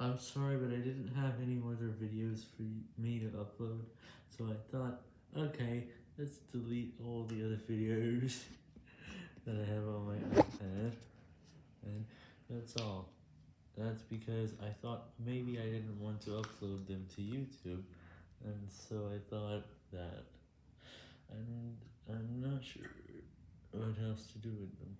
I'm sorry, but I didn't have any other videos for me to upload, so I thought, okay, let's delete all the other videos that I have on my iPad, and that's all. That's because I thought maybe I didn't want to upload them to YouTube, and so I thought that, and I'm not sure what else to do with them.